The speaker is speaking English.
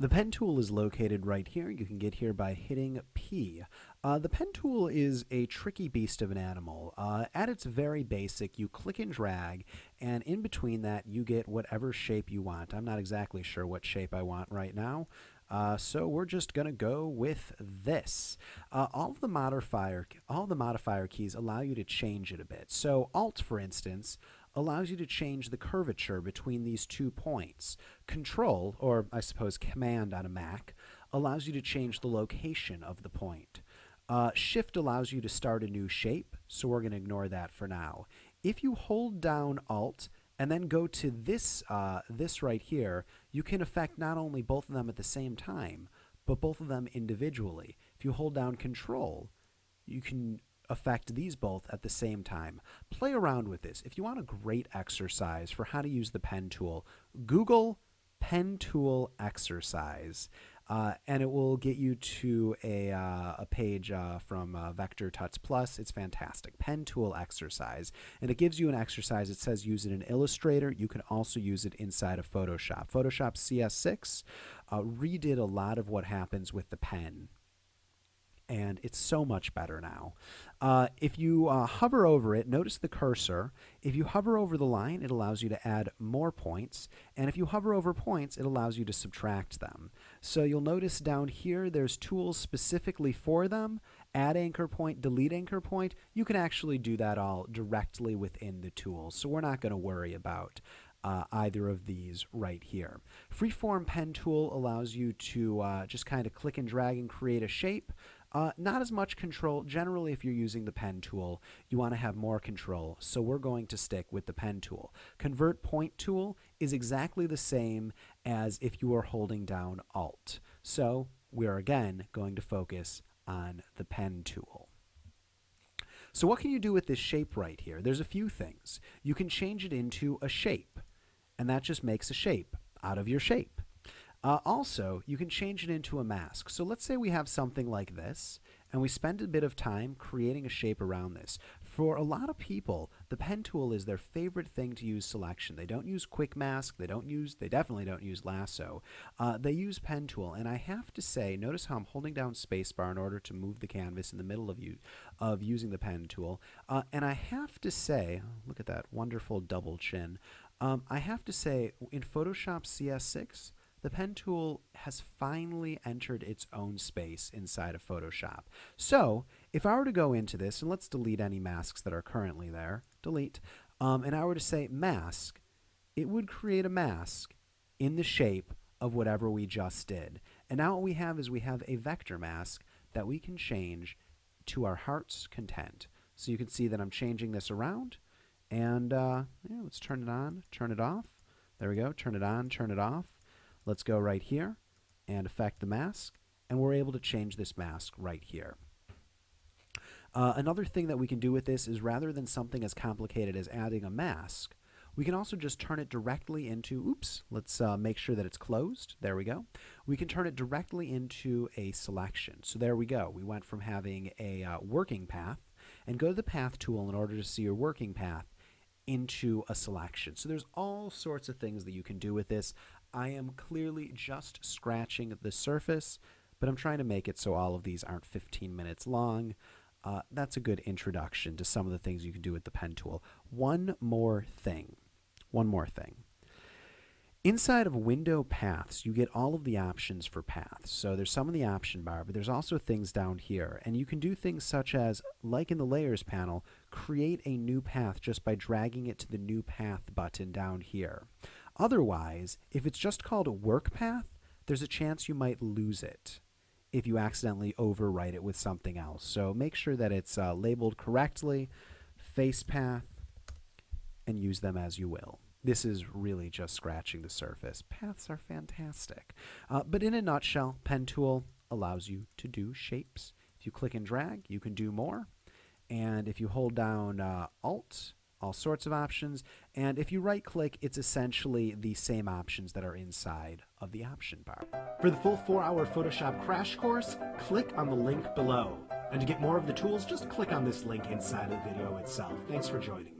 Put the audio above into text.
The pen tool is located right here. You can get here by hitting P. Uh, the pen tool is a tricky beast of an animal. Uh, at its very basic, you click and drag, and in between that, you get whatever shape you want. I'm not exactly sure what shape I want right now. Uh, so we're just going to go with this. Uh, all the modifier, all the modifier keys allow you to change it a bit. So Alt, for instance, allows you to change the curvature between these two points. Control, or I suppose Command on a Mac, allows you to change the location of the point. Uh, shift allows you to start a new shape, so we're going to ignore that for now. If you hold down Alt and then go to this, uh, this right here, you can affect not only both of them at the same time, but both of them individually. If you hold down Control, you can affect these both at the same time. Play around with this. If you want a great exercise for how to use the pen tool, Google pen tool exercise. Uh, and it will get you to a, uh, a page uh, from uh, Vector Tuts Plus. It's fantastic. Pen tool exercise. And it gives you an exercise. It says use it in Illustrator. You can also use it inside of Photoshop. Photoshop CS6 uh, redid a lot of what happens with the pen and it's so much better now. Uh, if you uh, hover over it, notice the cursor. If you hover over the line, it allows you to add more points, and if you hover over points, it allows you to subtract them. So you'll notice down here, there's tools specifically for them. Add anchor point, delete anchor point. You can actually do that all directly within the tools, so we're not going to worry about uh, either of these right here. Freeform pen tool allows you to uh, just kind of click and drag and create a shape. Uh, not as much control. Generally, if you're using the pen tool, you want to have more control. So we're going to stick with the pen tool. Convert point tool is exactly the same as if you were holding down Alt. So we're again going to focus on the pen tool. So what can you do with this shape right here? There's a few things. You can change it into a shape, and that just makes a shape out of your shape. Uh, also, you can change it into a mask. So let's say we have something like this, and we spend a bit of time creating a shape around this. For a lot of people, the pen tool is their favorite thing to use selection. They don't use quick mask, they don't use, they definitely don't use lasso. Uh, they use pen tool, and I have to say, notice how I'm holding down spacebar in order to move the canvas in the middle of you of using the pen tool. Uh, and I have to say, look at that wonderful double chin. Um, I have to say, in Photoshop CS6, the pen tool has finally entered its own space inside of Photoshop. So if I were to go into this, and let's delete any masks that are currently there, delete, um, and I were to say mask, it would create a mask in the shape of whatever we just did. And now what we have is we have a vector mask that we can change to our heart's content. So you can see that I'm changing this around, and uh, yeah, let's turn it on, turn it off. There we go, turn it on, turn it off. Let's go right here and affect the mask, and we're able to change this mask right here. Uh, another thing that we can do with this is rather than something as complicated as adding a mask, we can also just turn it directly into, oops, let's uh, make sure that it's closed. There we go. We can turn it directly into a selection. So there we go. We went from having a uh, working path and go to the path tool in order to see your working path into a selection. So there's all sorts of things that you can do with this. I am clearly just scratching the surface, but I'm trying to make it so all of these aren't 15 minutes long. Uh, that's a good introduction to some of the things you can do with the pen tool. One more thing. One more thing. Inside of window paths, you get all of the options for paths. So there's some in the option bar, but there's also things down here. And you can do things such as, like in the layers panel, create a new path just by dragging it to the new path button down here. Otherwise, if it's just called a work path, there's a chance you might lose it if you accidentally overwrite it with something else. So make sure that it's uh, labeled correctly, face path, and use them as you will. This is really just scratching the surface. Paths are fantastic. Uh, but in a nutshell, Pen Tool allows you to do shapes. If you click and drag, you can do more. And if you hold down uh, Alt, all sorts of options. And if you right click, it's essentially the same options that are inside of the option bar. For the full four hour Photoshop crash course, click on the link below. And to get more of the tools, just click on this link inside of the video itself. Thanks for joining me.